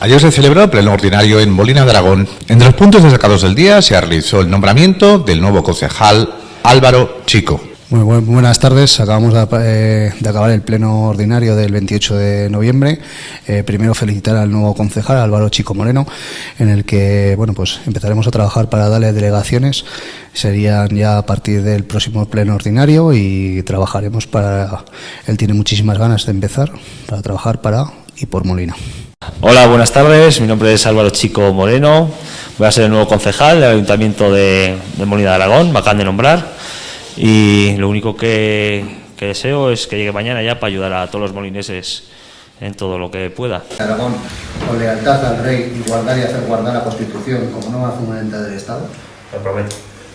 Ayer se celebró el pleno ordinario en Molina de Aragón. Entre los puntos destacados del día se realizó el nombramiento del nuevo concejal Álvaro Chico. Muy buenas tardes. Acabamos eh, de, acabar el pleno ordinario del 28 de noviembre. Eh, primero felicitar al nuevo concejal Álvaro Chico Moreno, en el que bueno pues empezaremos a trabajar para darle delegaciones. Serían ya a partir del próximo pleno ordinario y trabajaremos para. Él tiene muchísimas ganas de empezar para trabajar para y por Molina. Hola, buenas tardes. Mi nombre es Álvaro Chico Moreno. Voy a ser el nuevo concejal del Ayuntamiento de, de Molina de Aragón. Me acaban de nombrar y lo único que, deseo es que llegue mañana ya para ayudar a todos los molineses en todo lo que pueda. Aragón, con lealtad al rey y guardar y hacer guardar la Constitución como nueva fundamental del Estado. Lo prometo.